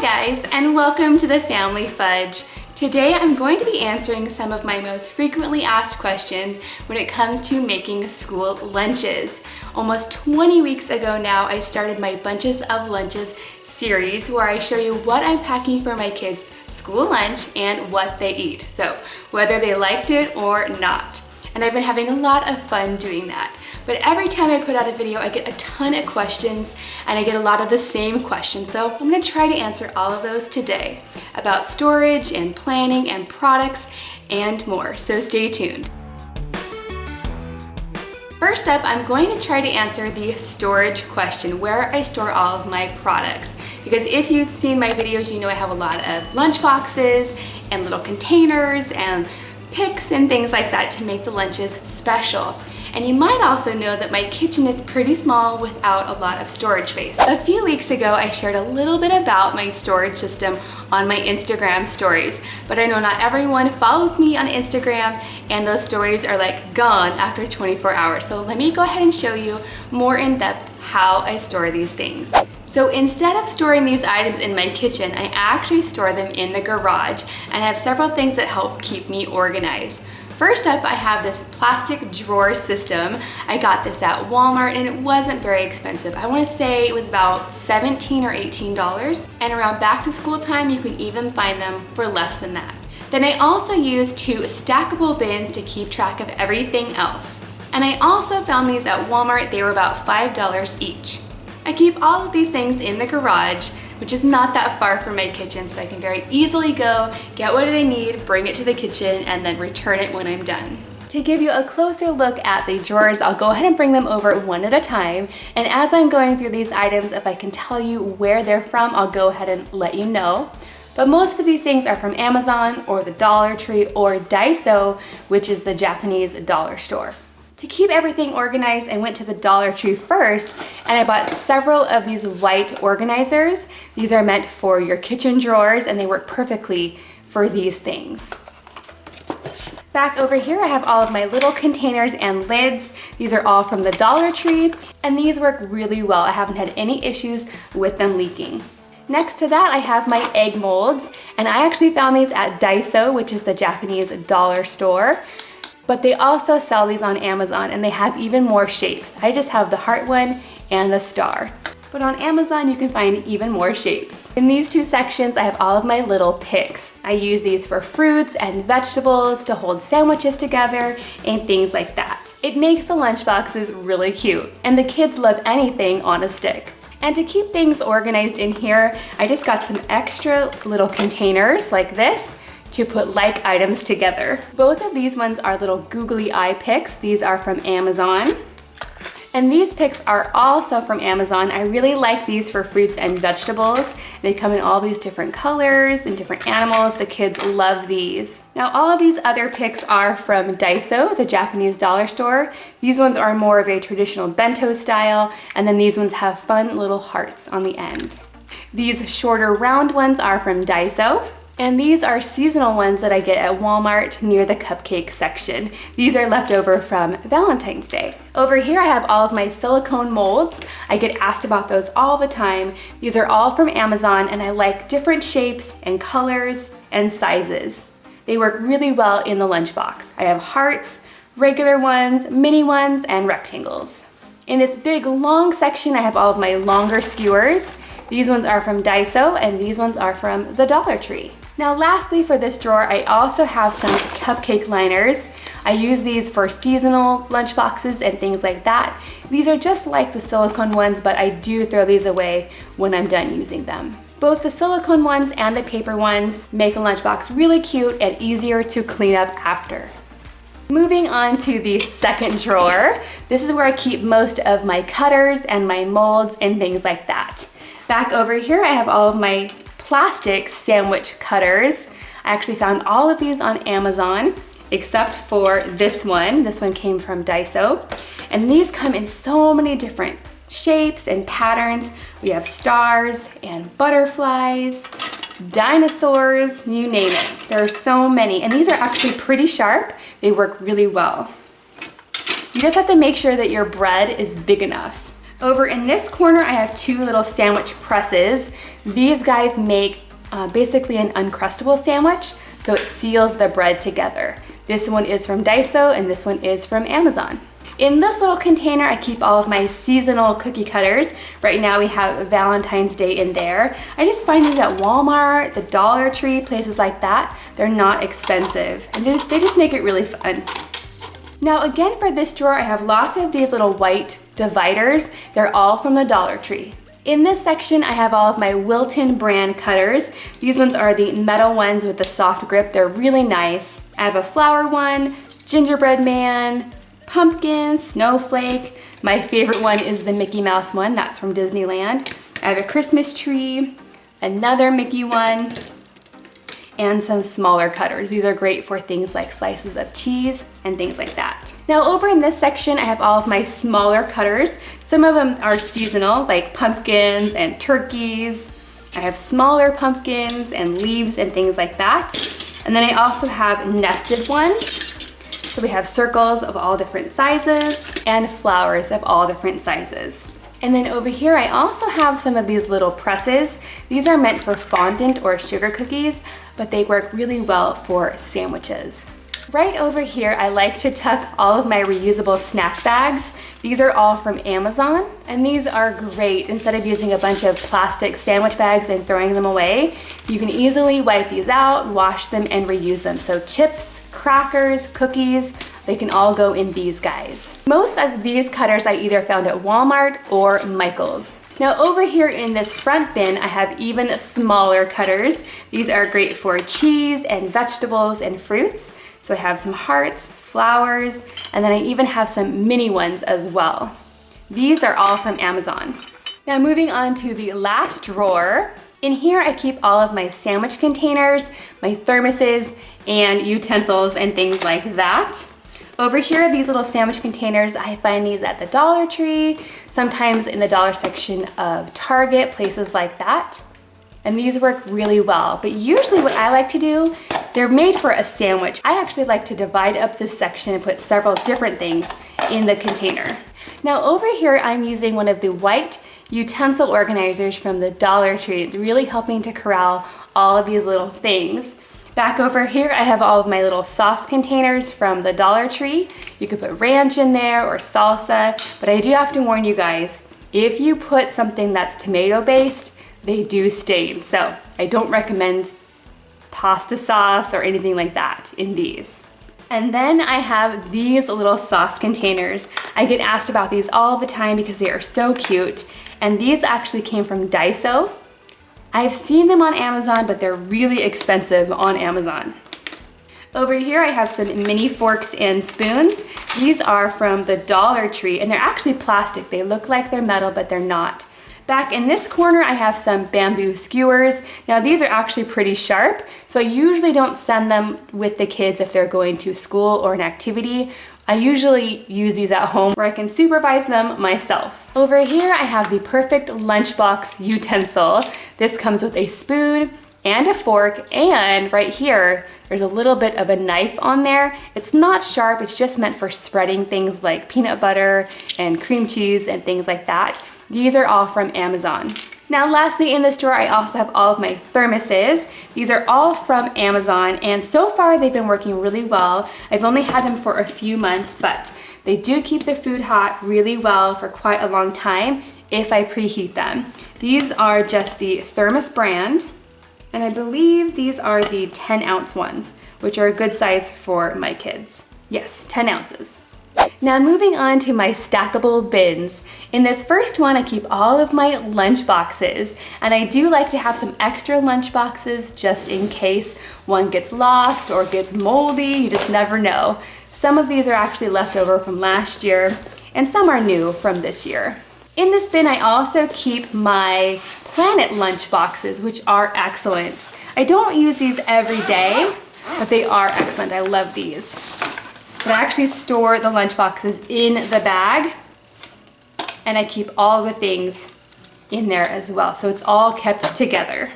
Hi guys, and welcome to the Family Fudge. Today I'm going to be answering some of my most frequently asked questions when it comes to making school lunches. Almost 20 weeks ago now, I started my Bunches of Lunches series where I show you what I'm packing for my kids' school lunch and what they eat. So whether they liked it or not. And I've been having a lot of fun doing that. But every time I put out a video, I get a ton of questions and I get a lot of the same questions. So I'm gonna try to answer all of those today about storage and planning and products and more. So stay tuned. First up, I'm going to try to answer the storage question, where I store all of my products. Because if you've seen my videos, you know I have a lot of lunch boxes and little containers and picks and things like that to make the lunches special. And you might also know that my kitchen is pretty small without a lot of storage space. A few weeks ago, I shared a little bit about my storage system on my Instagram stories, but I know not everyone follows me on Instagram and those stories are like gone after 24 hours. So let me go ahead and show you more in depth how I store these things. So instead of storing these items in my kitchen, I actually store them in the garage and I have several things that help keep me organized. First up, I have this plastic drawer system. I got this at Walmart and it wasn't very expensive. I wanna say it was about 17 or $18. And around back to school time, you can even find them for less than that. Then I also use two stackable bins to keep track of everything else. And I also found these at Walmart. They were about $5 each. I keep all of these things in the garage, which is not that far from my kitchen, so I can very easily go, get what I need, bring it to the kitchen, and then return it when I'm done. To give you a closer look at the drawers, I'll go ahead and bring them over one at a time. And as I'm going through these items, if I can tell you where they're from, I'll go ahead and let you know. But most of these things are from Amazon or the Dollar Tree or Daiso, which is the Japanese dollar store. To keep everything organized, I went to the Dollar Tree first and I bought several of these white organizers. These are meant for your kitchen drawers and they work perfectly for these things. Back over here, I have all of my little containers and lids. These are all from the Dollar Tree and these work really well. I haven't had any issues with them leaking. Next to that, I have my egg molds, and I actually found these at Daiso, which is the Japanese dollar store but they also sell these on Amazon and they have even more shapes. I just have the heart one and the star. But on Amazon, you can find even more shapes. In these two sections, I have all of my little picks. I use these for fruits and vegetables to hold sandwiches together and things like that. It makes the lunchboxes really cute, and the kids love anything on a stick. And to keep things organized in here, I just got some extra little containers like this to put like items together. Both of these ones are little googly eye picks. These are from Amazon. And these picks are also from Amazon. I really like these for fruits and vegetables. They come in all these different colors and different animals. The kids love these. Now all of these other picks are from Daiso, the Japanese dollar store. These ones are more of a traditional bento style, and then these ones have fun little hearts on the end. These shorter round ones are from Daiso. And these are seasonal ones that I get at Walmart near the cupcake section. These are left over from Valentine's Day. Over here I have all of my silicone molds. I get asked about those all the time. These are all from Amazon and I like different shapes and colors and sizes. They work really well in the lunchbox. I have hearts, regular ones, mini ones, and rectangles. In this big long section I have all of my longer skewers. These ones are from Daiso and these ones are from the Dollar Tree. Now lastly for this drawer, I also have some cupcake liners. I use these for seasonal lunch boxes and things like that. These are just like the silicone ones, but I do throw these away when I'm done using them. Both the silicone ones and the paper ones make a lunchbox really cute and easier to clean up after. Moving on to the second drawer, this is where I keep most of my cutters and my molds and things like that. Back over here, I have all of my plastic sandwich cutters. I actually found all of these on Amazon except for this one. This one came from Daiso. And these come in so many different shapes and patterns. We have stars and butterflies, dinosaurs, you name it. There are so many. And these are actually pretty sharp. They work really well. You just have to make sure that your bread is big enough. Over in this corner, I have two little sandwich presses. These guys make uh, basically an Uncrustable sandwich, so it seals the bread together. This one is from Daiso and this one is from Amazon. In this little container, I keep all of my seasonal cookie cutters. Right now we have Valentine's Day in there. I just find these at Walmart, the Dollar Tree, places like that. They're not expensive and they just make it really fun. Now again for this drawer, I have lots of these little white dividers. They're all from the Dollar Tree. In this section, I have all of my Wilton brand cutters. These ones are the metal ones with the soft grip. They're really nice. I have a flower one, gingerbread man, pumpkin, snowflake. My favorite one is the Mickey Mouse one, that's from Disneyland. I have a Christmas tree, another Mickey one, and some smaller cutters. These are great for things like slices of cheese and things like that. Now over in this section, I have all of my smaller cutters. Some of them are seasonal, like pumpkins and turkeys. I have smaller pumpkins and leaves and things like that. And then I also have nested ones. So we have circles of all different sizes and flowers of all different sizes. And then over here, I also have some of these little presses. These are meant for fondant or sugar cookies, but they work really well for sandwiches. Right over here, I like to tuck all of my reusable snack bags. These are all from Amazon, and these are great. Instead of using a bunch of plastic sandwich bags and throwing them away, you can easily wipe these out, wash them, and reuse them. So chips, crackers, cookies, they can all go in these guys. Most of these cutters I either found at Walmart or Michael's. Now over here in this front bin, I have even smaller cutters. These are great for cheese and vegetables and fruits. So I have some hearts, flowers, and then I even have some mini ones as well. These are all from Amazon. Now moving on to the last drawer. In here I keep all of my sandwich containers, my thermoses, and utensils and things like that. Over here, these little sandwich containers, I find these at the Dollar Tree, sometimes in the dollar section of Target, places like that. And these work really well. But usually what I like to do, they're made for a sandwich. I actually like to divide up this section and put several different things in the container. Now over here, I'm using one of the white utensil organizers from the Dollar Tree. It's really helping to corral all of these little things. Back over here, I have all of my little sauce containers from the Dollar Tree. You could put ranch in there or salsa, but I do have to warn you guys, if you put something that's tomato based, they do stain. So I don't recommend pasta sauce or anything like that in these. And then I have these little sauce containers. I get asked about these all the time because they are so cute. And these actually came from Daiso. I've seen them on Amazon, but they're really expensive on Amazon. Over here I have some mini forks and spoons. These are from the Dollar Tree and they're actually plastic. They look like they're metal, but they're not. Back in this corner, I have some bamboo skewers. Now these are actually pretty sharp, so I usually don't send them with the kids if they're going to school or an activity. I usually use these at home where I can supervise them myself. Over here, I have the perfect lunchbox utensil. This comes with a spoon and a fork, and right here, there's a little bit of a knife on there. It's not sharp, it's just meant for spreading things like peanut butter and cream cheese and things like that. These are all from Amazon. Now lastly in this drawer I also have all of my thermoses. These are all from Amazon and so far they've been working really well. I've only had them for a few months but they do keep the food hot really well for quite a long time if I preheat them. These are just the Thermos brand and I believe these are the 10 ounce ones which are a good size for my kids. Yes, 10 ounces. Now moving on to my stackable bins. In this first one, I keep all of my lunch boxes, and I do like to have some extra lunch boxes just in case one gets lost or gets moldy, you just never know. Some of these are actually left over from last year, and some are new from this year. In this bin, I also keep my Planet lunch boxes, which are excellent. I don't use these every day, but they are excellent. I love these. But I actually store the lunch boxes in the bag and I keep all the things in there as well. So it's all kept together.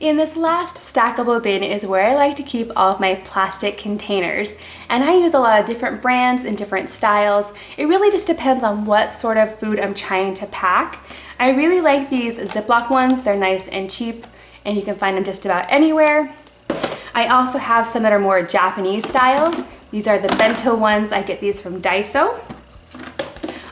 In this last stackable bin is where I like to keep all of my plastic containers. And I use a lot of different brands and different styles. It really just depends on what sort of food I'm trying to pack. I really like these Ziploc ones. They're nice and cheap and you can find them just about anywhere. I also have some that are more Japanese style. These are the bento ones. I get these from Daiso.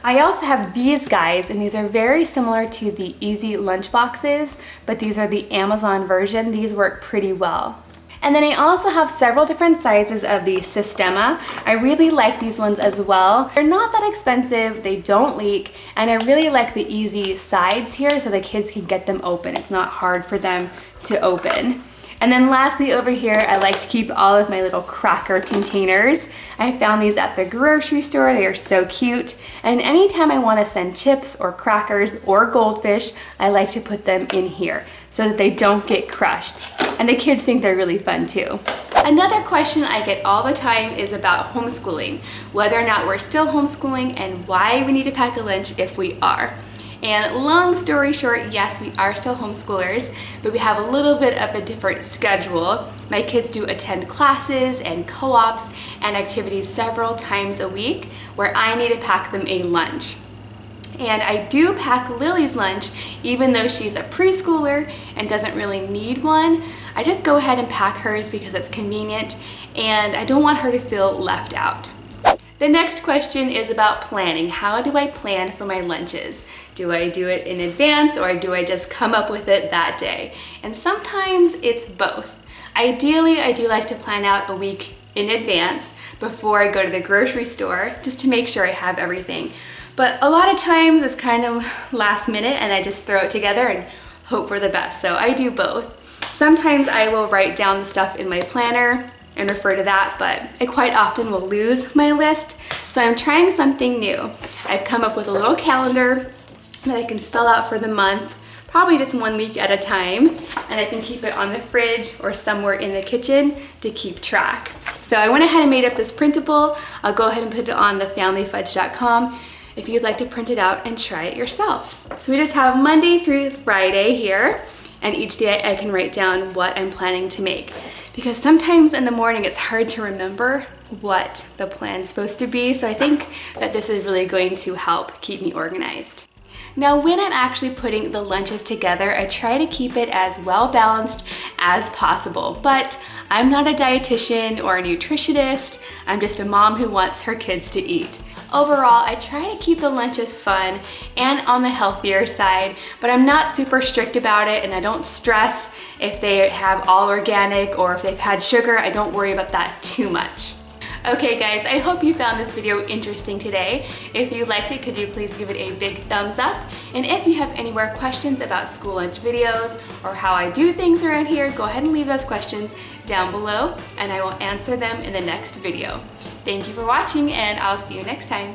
I also have these guys, and these are very similar to the Easy lunch boxes, but these are the Amazon version. These work pretty well. And then I also have several different sizes of the Sistema. I really like these ones as well. They're not that expensive, they don't leak, and I really like the easy sides here so the kids can get them open. It's not hard for them to open. And then lastly over here, I like to keep all of my little cracker containers. I found these at the grocery store. They are so cute. And anytime I want to send chips or crackers or goldfish, I like to put them in here so that they don't get crushed. And the kids think they're really fun too. Another question I get all the time is about homeschooling, whether or not we're still homeschooling and why we need to pack a lunch if we are. And long story short, yes, we are still homeschoolers, but we have a little bit of a different schedule. My kids do attend classes and co-ops and activities several times a week where I need to pack them a lunch. And I do pack Lily's lunch, even though she's a preschooler and doesn't really need one. I just go ahead and pack hers because it's convenient and I don't want her to feel left out. The next question is about planning. How do I plan for my lunches? Do I do it in advance or do I just come up with it that day? And sometimes it's both. Ideally, I do like to plan out a week in advance before I go to the grocery store just to make sure I have everything. But a lot of times it's kind of last minute and I just throw it together and hope for the best. So I do both. Sometimes I will write down the stuff in my planner and refer to that, but I quite often will lose my list. So I'm trying something new. I've come up with a little calendar that I can fill out for the month, probably just one week at a time, and I can keep it on the fridge or somewhere in the kitchen to keep track. So I went ahead and made up this printable. I'll go ahead and put it on thefamilyfudge.com if you'd like to print it out and try it yourself. So we just have Monday through Friday here, and each day I can write down what I'm planning to make because sometimes in the morning it's hard to remember what the plan's supposed to be. So I think that this is really going to help keep me organized. Now when I'm actually putting the lunches together, I try to keep it as well balanced as possible, but I'm not a dietitian or a nutritionist. I'm just a mom who wants her kids to eat. Overall, I try to keep the lunches fun and on the healthier side, but I'm not super strict about it and I don't stress if they have all organic or if they've had sugar. I don't worry about that too much. Okay guys, I hope you found this video interesting today. If you liked it, could you please give it a big thumbs up? And if you have any more questions about school lunch videos or how I do things around here, go ahead and leave those questions down below and I will answer them in the next video. Thank you for watching and I'll see you next time.